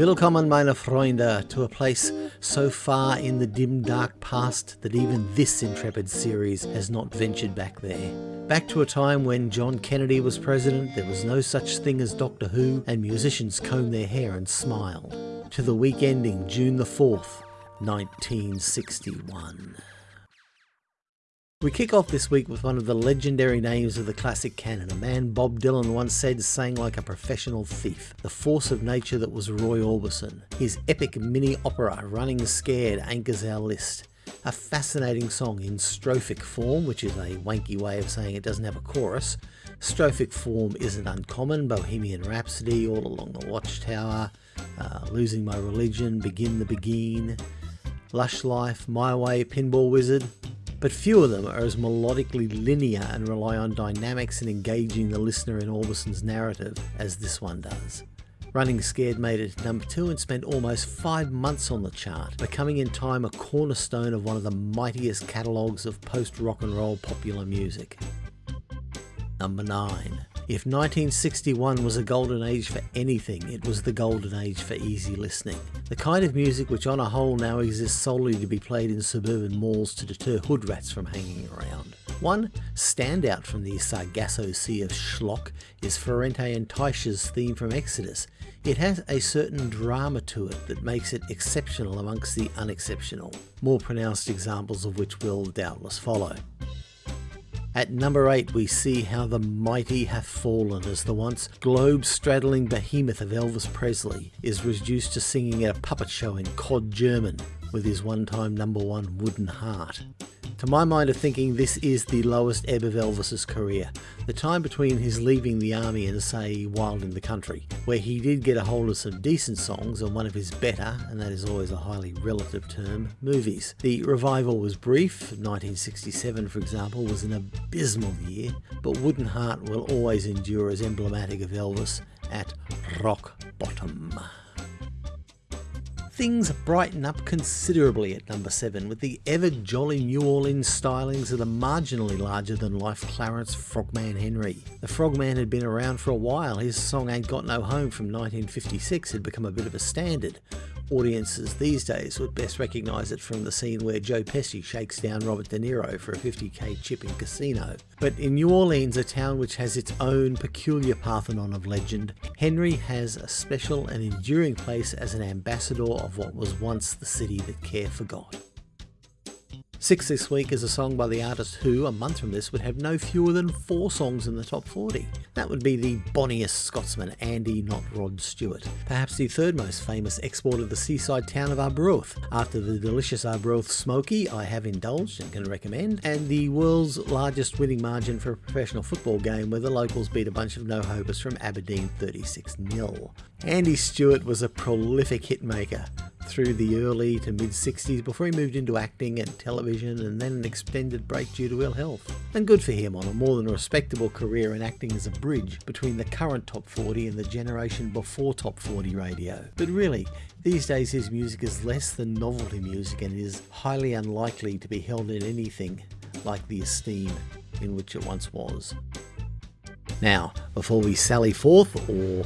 Willkommen meine Freunde to a place so far in the dim dark past that even this intrepid series has not ventured back there. Back to a time when John Kennedy was president, there was no such thing as Doctor Who, and musicians combed their hair and smiled. To the week ending June the 4th, 1961. We kick off this week with one of the legendary names of the classic canon, a man Bob Dylan once said sang like a professional thief, the force of nature that was Roy Orbison. His epic mini opera, Running Scared, anchors our list. A fascinating song in strophic form, which is a wanky way of saying it doesn't have a chorus. Strophic form isn't uncommon, Bohemian Rhapsody, All Along the Watchtower, uh, Losing My Religion, Begin the Begin, Lush Life, My Way, Pinball Wizard, but few of them are as melodically linear and rely on dynamics and engaging the listener in Orbison's narrative as this one does. Running Scared made it number two and spent almost five months on the chart, becoming in time a cornerstone of one of the mightiest catalogues of post rock and roll popular music. Number 9. If 1961 was a golden age for anything, it was the golden age for easy listening. The kind of music which on a whole now exists solely to be played in suburban malls to deter hood rats from hanging around. One standout from the Sargasso Sea of schlock is Ferrante and Teicher's theme from Exodus. It has a certain drama to it that makes it exceptional amongst the unexceptional, more pronounced examples of which will doubtless follow. At number 8 we see how the mighty hath fallen as the once globe-straddling behemoth of Elvis Presley is reduced to singing at a puppet show in Cod German with his one-time number one Wooden Heart. To my mind of thinking, this is the lowest ebb of Elvis's career. The time between his leaving the army and say Wild in the Country, where he did get a hold of some decent songs and one of his better, and that is always a highly relative term, movies. The revival was brief, 1967 for example was an abysmal year, but Wooden Heart will always endure as emblematic of Elvis at rock bottom things brighten up considerably at number 7 with the ever jolly New Orleans stylings of the marginally larger than life Clarence Frogman Henry. The Frogman had been around for a while, his song Ain't Got No Home from 1956 had become a bit of a standard, Audiences these days would best recognise it from the scene where Joe Pesci shakes down Robert De Niro for a 50k chip in Casino. But in New Orleans, a town which has its own peculiar Parthenon of legend, Henry has a special and enduring place as an ambassador of what was once the city that care forgot. Six this week is a song by the artist who, a month from this, would have no fewer than four songs in the top 40. That would be the bonniest Scotsman, Andy Not Rod Stewart, perhaps the third most famous export of the seaside town of Arbroath. After the delicious Arbroath Smokie, I have indulged and can recommend, and the world's largest winning margin for a professional football game where the locals beat a bunch of no-hopers from Aberdeen 36-0. Andy Stewart was a prolific hitmaker, through the early to mid 60s before he moved into acting and television and then an extended break due to ill health. And good for him on a more than respectable career in acting as a bridge between the current top 40 and the generation before top 40 radio. But really, these days his music is less than novelty music and is highly unlikely to be held in anything like the esteem in which it once was. Now, before we sally forth, or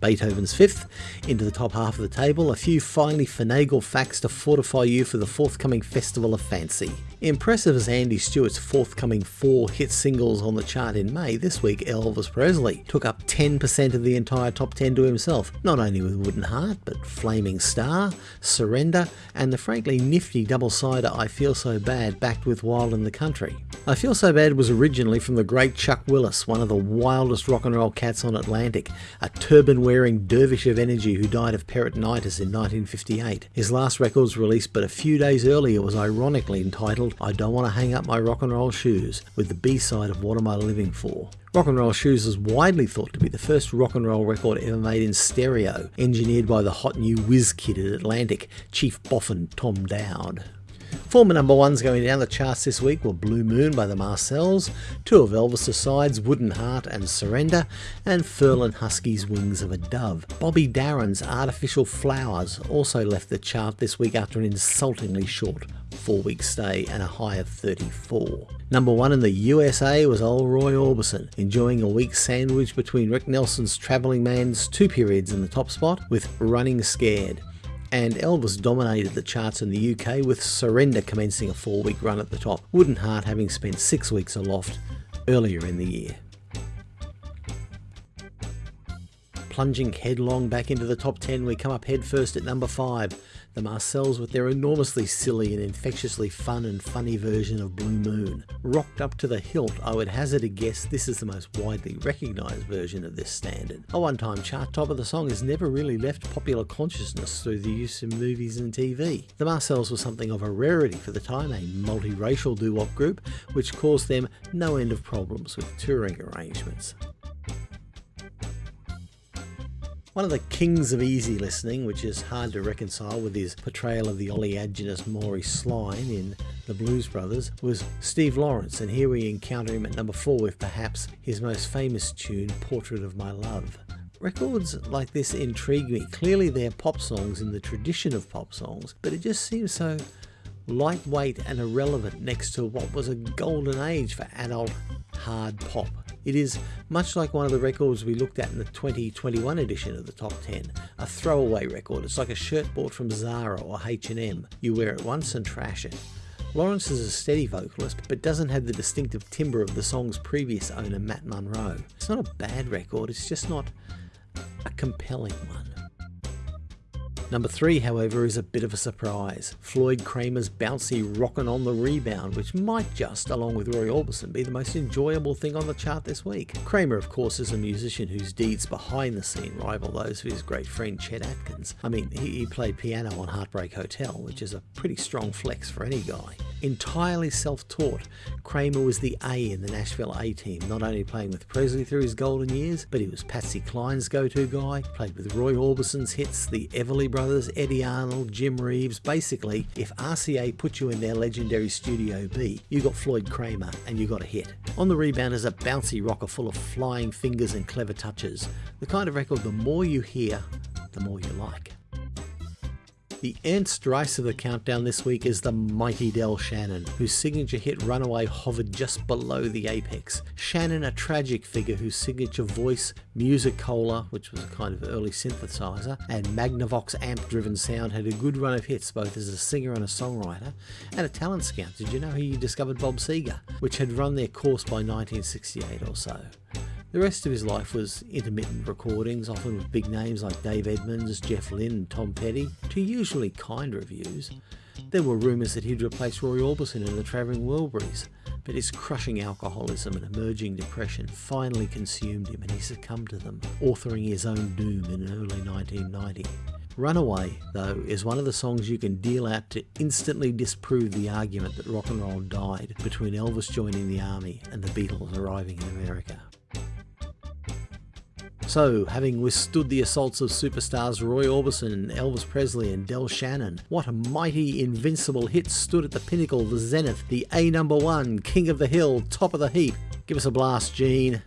Beethoven's Fifth, into the top half of the table, a few finely finagled facts to fortify you for the forthcoming Festival of Fancy. Impressive as Andy Stewart's forthcoming four hit singles on the chart in May, this week Elvis Presley took up 10% of the entire top 10 to himself, not only with Wooden Heart, but Flaming Star, Surrender, and the frankly nifty double-sider I Feel So Bad backed with Wild in the Country. I Feel So Bad was originally from the great Chuck Willis, one of the wildest rock and roll cats on Atlantic, a turban-wearing dervish of energy who died of peritonitis in 1958. His last record released but a few days earlier was ironically entitled I Don't Want to Hang Up My Rock and Roll Shoes with the B-side of What Am I Living For. Rock and Roll Shoes is widely thought to be the first rock and roll record ever made in stereo, engineered by the hot new whiz kid at Atlantic, Chief Boffin Tom Dowd. Former number ones going down the charts this week were Blue Moon by the Marcels, two of Elvis' sides, Wooden Heart and Surrender, and Ferlin Husky's Wings of a Dove. Bobby Darin's Artificial Flowers also left the chart this week after an insultingly short four week stay and a high of 34. Number one in the USA was old Roy Orbison, enjoying a week sandwich between Rick Nelson's Travelling Man's two periods in the top spot with Running Scared and Elvis dominated the charts in the UK with Surrender commencing a four week run at the top, Wooden Heart having spent six weeks aloft earlier in the year. Plunging headlong back into the top 10, we come up headfirst at number 5 the Marcels with their enormously silly and infectiously fun and funny version of Blue Moon. Rocked up to the hilt, I would hazard a guess this is the most widely recognised version of this standard. A one-time chart topper, the song has never really left popular consciousness through the use in movies and TV. The Marcels were something of a rarity for the time, a multiracial doo-wop group, which caused them no end of problems with touring arrangements. One of the kings of easy listening, which is hard to reconcile with his portrayal of the oleaginous Maury Sline in The Blues Brothers, was Steve Lawrence, and here we encounter him at number 4 with perhaps his most famous tune, Portrait of My Love. Records like this intrigue me. Clearly they're pop songs in the tradition of pop songs, but it just seems so lightweight and irrelevant next to what was a golden age for adult hard pop. It is much like one of the records we looked at in the 2021 edition of the Top 10, a throwaway record. It's like a shirt bought from Zara or H&M. You wear it once and trash it. Lawrence is a steady vocalist, but doesn't have the distinctive timbre of the song's previous owner, Matt Monro. It's not a bad record, it's just not a compelling one. Number three, however, is a bit of a surprise. Floyd Cramer's bouncy rockin' on the rebound, which might just, along with Roy Orbison, be the most enjoyable thing on the chart this week. Kramer, of course, is a musician whose deeds behind the scene rival those of his great friend Chet Atkins. I mean, he, he played piano on Heartbreak Hotel, which is a pretty strong flex for any guy. Entirely self-taught, Cramer was the A in the Nashville A-team, not only playing with Presley through his golden years, but he was Patsy Cline's go-to guy, played with Roy Orbison's hits, the Everly Brothers, Eddy Arnold, Jim Reeves. Basically, if RCA put you in their legendary Studio B, you got Floyd Cramer and you got a hit. On the Rebound is a bouncy rocker full of flying fingers and clever touches. The kind of record the more you hear, the more you like. The Ernst Rice of the countdown this week is the mighty Del Shannon, whose signature hit Runaway hovered just below the apex. Shannon, a tragic figure whose signature voice, Music-Cola, which was a kind of early synthesizer, and Magnavox amp-driven sound had a good run of hits both as a singer and a songwriter, and a talent scout. Did you know he discovered Bob Seger, which had run their course by 1968 or so? The rest of his life was intermittent recordings, often with big names like Dave Edmunds, Jeff Lynne and Tom Petty, to usually kind reviews. There were rumours that he'd replace Roy Orbison in the Travelling Wilburys, but his crushing alcoholism and emerging depression finally consumed him and he succumbed to them, authoring his own doom in early 1990. Runaway, though, is one of the songs you can deal out to instantly disprove the argument that rock and roll died between Elvis joining the army and the Beatles arriving in America. So, having withstood the assaults of superstars Roy Orbison, Elvis Presley and Del Shannon, what a mighty invincible hit stood at the pinnacle, the zenith, the A number one, king of the hill, top of the heap. Give us a blast, Gene.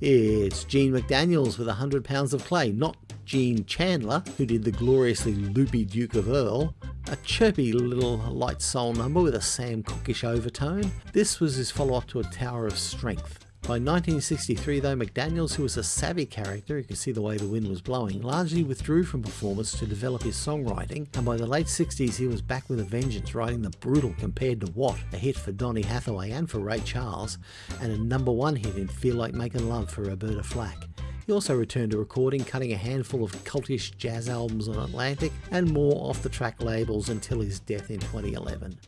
It's Gene McDaniels with 100 pounds of clay, not Gene Chandler, who did the gloriously loopy Duke of Earl, a chirpy little light soul number with a Sam Cookish overtone. This was his follow-up to A Tower of Strength. By 1963 though, McDaniels, who was a savvy character who could see the way the wind was blowing, largely withdrew from performance to develop his songwriting, and by the late 60s he was back with a vengeance, writing the brutal Compared to What, a hit for Donny Hathaway and for Ray Charles, and a number one hit in Feel Like Making Love for Roberta Flack. He also returned to recording, cutting a handful of cultish jazz albums on Atlantic and more off the track labels until his death in 2011.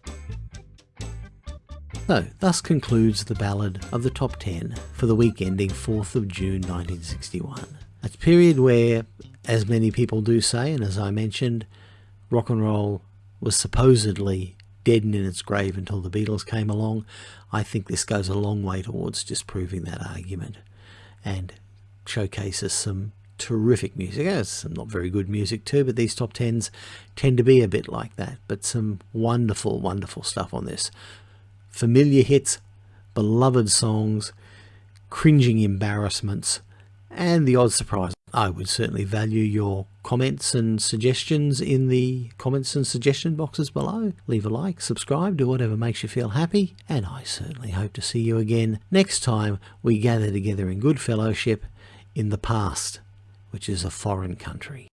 So, thus concludes the ballad of the top 10 for the week ending 4th of June 1961. A period where, as many people do say, and as I mentioned, rock and roll was supposedly dead in its grave until the Beatles came along. I think this goes a long way towards disproving that argument. And showcases some terrific music. There's some not very good music too, but these top tens tend to be a bit like that. But some wonderful, wonderful stuff on this. Familiar hits, beloved songs, cringing embarrassments, and the odd surprise. I would certainly value your comments and suggestions in the comments and suggestion boxes below. Leave a like, subscribe, do whatever makes you feel happy, and I certainly hope to see you again next time we gather together in good fellowship in the past, which is a foreign country.